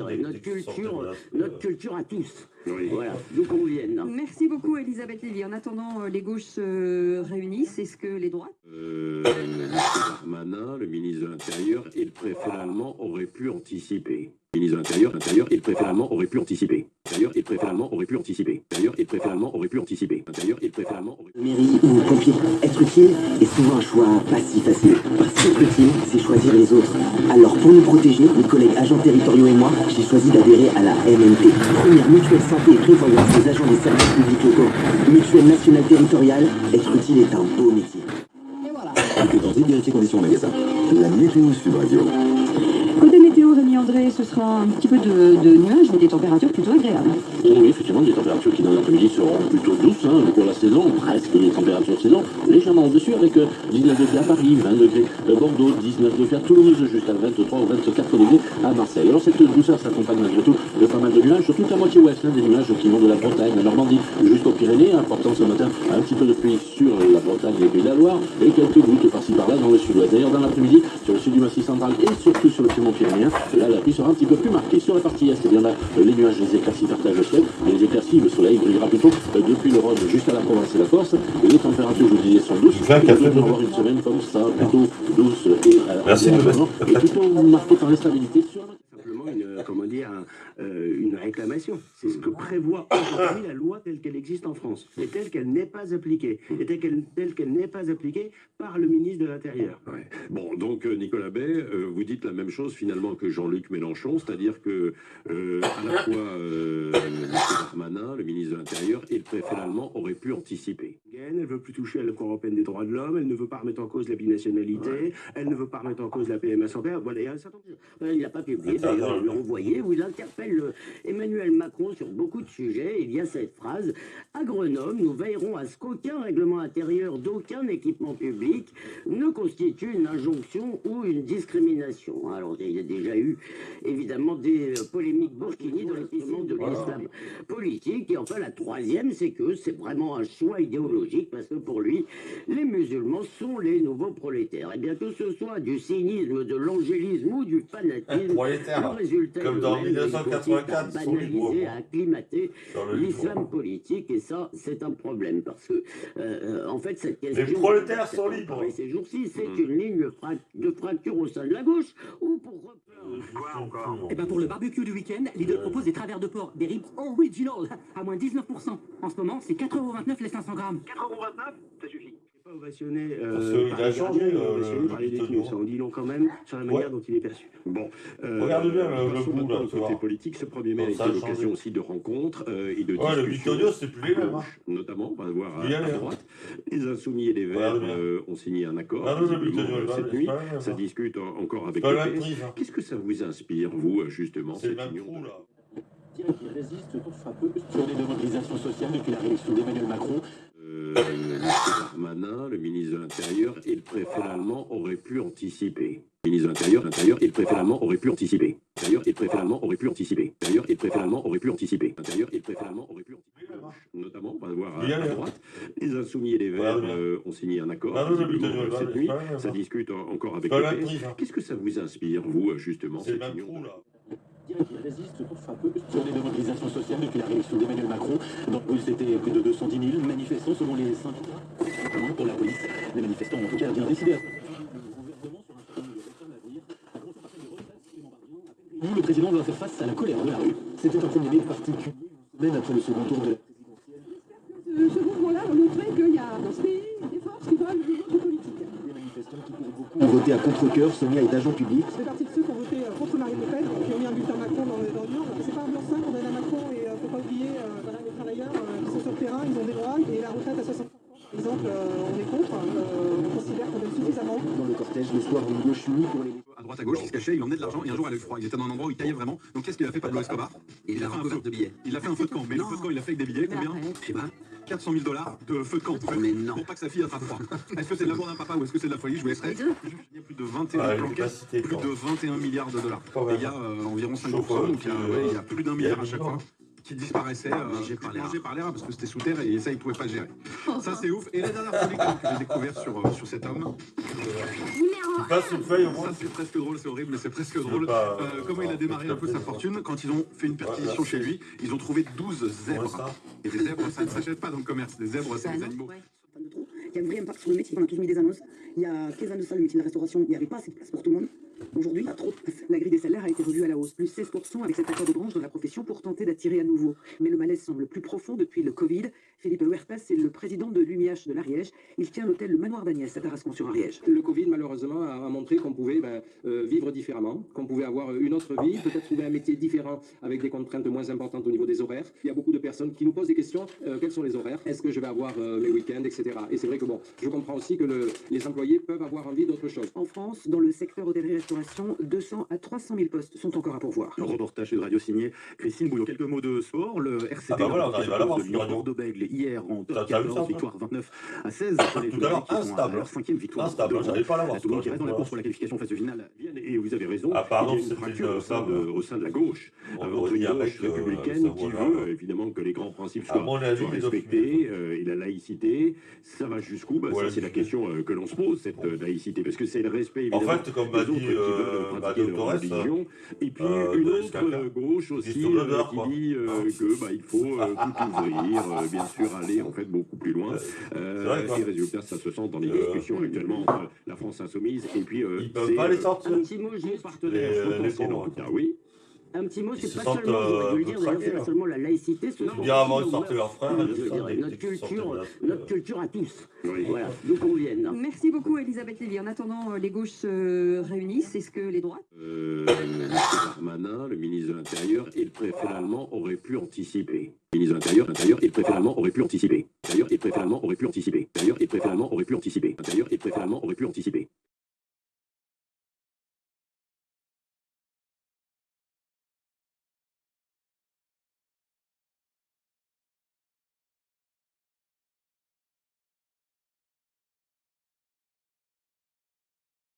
notre culture, notre culture à tous. Voilà, nous conviennent. Merci beaucoup Elisabeth Lévy. En attendant, euh, les gauches se réunissent. Est-ce que les droites? Euh. Darmanin, le ministre de l'Intérieur et le préfet allemand auraient pu anticiper. Le ministre de l'Intérieur, l'Intérieur et le préfet allemand auraient pu anticiper. Le préfet allemand auraient pu anticiper. Le préfet allemand auraient pu anticiper. Le préfet allemand auraient pu Mairie ou pompier, être utile est souvent un choix pas si facile. Parce qu'être utile, c'est choisir les autres. Alors pour nous protéger, mes collègues agents territoriaux et moi, j'ai choisi d'adhérer à la MNT, première mutuelle santé et prévoyance des agents des services publics locaux. Mutuelle nationale territoriale, être utile est un beau métier. Et voilà. De vérifier conditions magasin. La météo Sud Radio. Côté météo, Rémi André, ce sera un petit peu de, nuages, mais des températures plutôt agréables. Oui, effectivement, des températures qui dans l'après-midi seront plutôt douces hein, pour la saison, presque les températures saison, légèrement au-dessus avec euh, 19 degrés à Paris, 20 degrés à Bordeaux, 19 degrés à Toulouse, jusqu'à 23 ou 24 degrés à Marseille. Alors cette douceur s'accompagne malgré tout de pas mal de nuages, sur toute la moitié ouest, hein, des nuages qui vont de la Bretagne, la Normandie, jusqu'aux Pyrénées, important ce matin, un petit peu de pluie sur la Bretagne et de la Loire, et quelques gouttes par-ci par-là dans le sud-ouest. D'ailleurs, dans l'après-midi, sur le sud du Massif central et surtout sur le piémont pyrénéen, là la pluie sera un petit peu plus marquée. Sur la partie est, eh bien là, les nuages, les éclaircies partagent le ciel, et les éclaircies, le soleil brillera plutôt euh, depuis le Rhône jusqu'à la Provence et la Corse, et les températures, je vous disais, sont douces. Et nous devons de- avoir une semaine comme ça, plutôt douce et, euh, Merci, Sébastien. et plutôt marquée par l'instabilité sur la Simplement une, euh, comment dire, un, euh, une réclamation. C'est ce que prévoit aujourd'hui la loi telle qu'elle existe en France, et telle qu'elle n'est pas appliquée, et telle qu'elle n'est pas appliquée par le ministre de l'Intérieur. Bon, donc euh, Nicolas Bay, euh, vous dites la même chose finalement que Jean-Luc Mélenchon, c'est-à-dire que euh, à la fois euh. Darmanin, le ministre de l'Intérieur, et le préfet allemand auraient pu anticiper. Elle ne veut plus toucher à la Cour européenne des droits de l'homme, elle ne veut pas remettre en cause la binationalité, elle ne veut pas remettre en cause la PMA sans père. Voilà, il y a un certain nombre Il n'a pas publié, d'ailleurs, l'a envoyé, où il interpelle le- Emmanuel Macron sur beaucoup de sujets. Il y a cette phrase À Grenoble, nous veillerons à ce qu'aucun règlement intérieur d'aucun équipement public ne constitue une injonction ou une discrimination. Alors, il y a déjà eu, évidemment, des euh, polémiques burkini dans l'équipement de l'islam politique. Et enfin, la troisième, c'est que c'est vraiment un choix idéologique, parce que pour lui, les musulmans sont les nouveaux prolétaires. Et bien que ce soit du cynisme, de l'angélisme ou du fanatisme, Prolétaire, le résultat comme dans le même. Il 1984, consiste à banaliser, à acclimater l'islam politique, et ça, c'est un problème, parce que, euh, euh, en fait, cette question... Les prolétaires sont libres. parlé Ces jours-ci, c'est Mhm. une ligne de fracture au sein de la gauche, ou pour et eh ben pour le barbecue du week-end, les deux proposent des travers de porc, des ribs original, à moins 19%. En ce moment, c'est 4,29€ les 500 grammes. 4,29€ pourquoi ovationner euh, Parce qu'il a changé, le, par les détenus, ça en dit long quand même sur la manière ouais. dont il est perçu. Bon, euh, regarde bien le, le bout, là, côté politique, ce premier mai a été l'occasion aussi de rencontres euh, et de ouais, discussions. Le c'est plus les mêmes. Hein. Notamment, on va voir à, à, droite, les Insoumis et les Verts euh, ont signé un accord ah, cette nuit. Ça discute encore avec le PS. Qu'est-ce que ça vous inspire, vous, justement, cette union là qui résiste pour frappeuse sur les demandes sociales depuis la réélection d'Emmanuel Macron. Euh, Darmanin, le ministre de l'Intérieur et le préfet allemand auraient pu anticiper. Le ministre de l'Intérieur, l'Intérieur et le préfet allemand auraient pu anticiper. L'Intérieur et le préfet allemand auraient pu anticiper. L'Intérieur et le préfet allemand auraient pu anticiper. L'Intérieur et le préfet allemand auraient pu anticiper. Notamment, on va voir à, à droite, les Insoumis et les Verts euh, ont signé un accord cette nuit. Ça hein. discute en- encore avec le PS. hein. Qu'est-ce que ça vous inspire, vous, euh, justement, cette union qui résiste contre frappeux sur les mobilisations sociales depuis la réélection d'Emmanuel Macron. Dans le c'était plus de 210 000 manifestants selon les syndicats. Pour la police, les manifestants ont en tout cas bien décidé. a réuni. Le président doit faire face à la colère de la rue. C'était un premier mai particulier, une semaine après le second tour de la présidentielle. Ce mouvement-là va montrer qu'il y a dans ce pays des forces qui veulent une autre politique. Des manifestants qui pour beaucoup ont voté à contre-cœur, Sonia est agent public. Je fais partie de ceux qui ont voté euh, contre Marine Le Pen, qui ont mis un bulletin Macron dans, dans l'urne. C'est pas un blanc-seing qu'on donne à Macron et euh, faut pas oublier euh, voilà, les travailleurs euh, qui sont sur le terrain, ils ont des droits et la retraite à 60 par exemple, euh, on est contre, euh, on considère qu'on donne suffisamment. Dans le cortège, l'histoire d'une gauche unie pour les à droite à gauche, il se cachait, il emmenait de l'argent et un jour eu froid. Il était dans un endroit où il taillait vraiment. Donc qu'est-ce qu'il a fait Pablo Escobar? Il a fait un feu de billets. Il a fait un feu de camp. Mais le feu de camp, il a fait avec des billets. Combien? Je sais pas. 400 000 dollars de feu de camp. Mais non. Pour pas que sa fille attrape froid. Est-ce que c'est de l'amour d'un papa ou est-ce que c'est de la folie? Je vous laisserai. Il y a plus de 21 Ah, il est planquettes, pas cité, plus quoi. de 21 milliards de dollars. Et il y a euh, environ 5%, Chauffeur, donc il y a, qui, ouais, il y a plus d'un milliard à chaque fois qui disparaissait, euh, mangé par les rats parce que c'était sous terre et ça, ils pouvaient pas gérer. Ça, c'est ouf. Et la dernière folie que j'ai découvert sur, euh, sur cet homme, Numéro Tu passes une feuille au moins Ça, c'est presque drôle, c'est horrible, mais c'est presque drôle. pas, Euh, euh, comment il a démarré un peu sa fortune quand ils ont fait une perquisition chez lui Ils ont trouvé 12 zèbres. Et des zèbres, ça ne s'achète pas dans le commerce. Des zèbres, c'est des animaux. Il y a un vrai impact sur le métier. On a tous mis des annonces. Il y a 15 ans de ça, le métier de la restauration, il n'y avait pas assez de place pour tout le monde. Aujourd'hui, a trop. La grille des salaires a été revue à la hausse, plus 16% avec cet accord de branche de la profession pour tenter d'attirer à nouveau. Mais le malaise semble plus profond depuis le Covid. Philippe Huertas est le président de l'UMIH de l'Ariège. Il tient l'hôtel Le Manoir d'Agnès à Tarascon-sur-Ariège. Le Covid, malheureusement, a montré qu'on pouvait ben, euh, vivre différemment, qu'on pouvait avoir une autre vie, peut-être trouver un métier différent avec des contraintes moins importantes au niveau des horaires. Il y a beaucoup de personnes qui nous posent des questions. euh, quels sont les horaires? Est-ce que je vais avoir euh, mes week-ends, etc. Et c'est vrai que bon, je comprends aussi que le- les employés peuvent avoir envie d'autre chose. En France, dans le secteur hôtellerie-restauration, 200 à 300 000 postes sont encore à pourvoir. Le reportage de radio signé Christine Bouillon. Quelques mots de sport. Le RCD Ah bah voilà, on arrive à l'avoir, de Lyon hier en T'as- t'as vu ça, 14 toi victoire 29 à 16 pour les Tout à l'heure, qui instable. leur cinquième victoire. Instable, de j'arrive pas à l'avoir, La Toulouse qui ce reste dans la voilà. course pour la qualification phase de finale. Et vous avez raison, Ah, pardon, il y a une fracture au sein, de, femme. au sein de la gauche, euh, entre une un gauche euh, républicaine qui veut évidemment que les grands principes soient, respectés, euh, et la laïcité, ça va jusqu'où bah, Ouais, Ça c'est la question euh, que l'on se pose, cette euh, laïcité, parce que c'est le respect En évidemment fait, comme des autres dit qui veulent euh, pratiquer leur religion, et puis une autre gauche aussi qui dit que bah, il faut tout ouvrir, bien sûr aller en fait beaucoup plus loin. Et résultat, ça se sent dans les discussions actuellement entre la France insoumise et puis Ils peuvent c'est, pas les sortir. Un petit mot, juste. Les- les en oui. Un petit mot, Ils c'est pas sentent, seulement, euh, le dire, d'ailleurs, pas seulement la laïcité, dire, avant, sortaient nos leurs frères, des notre culture, de la- notre culture à tous. Oui. Voilà, nous conviennent. Merci beaucoup, Elisabeth Lévy. En attendant, euh, les gauches se réunissent. Est-ce que les droites? Euh. Darmanin, le ministre de l'Intérieur et le préfet allemand auraient pu anticiper. Le ministre de l'Intérieur, l'Intérieur et le préfet allemand auraient pu anticiper. L'Intérieur et le préfet allemand auraient pu anticiper. L'Intérieur et le préfet allemand auraient pu anticiper. L'Intérieur et le préfet allemand auraient pu anticiper.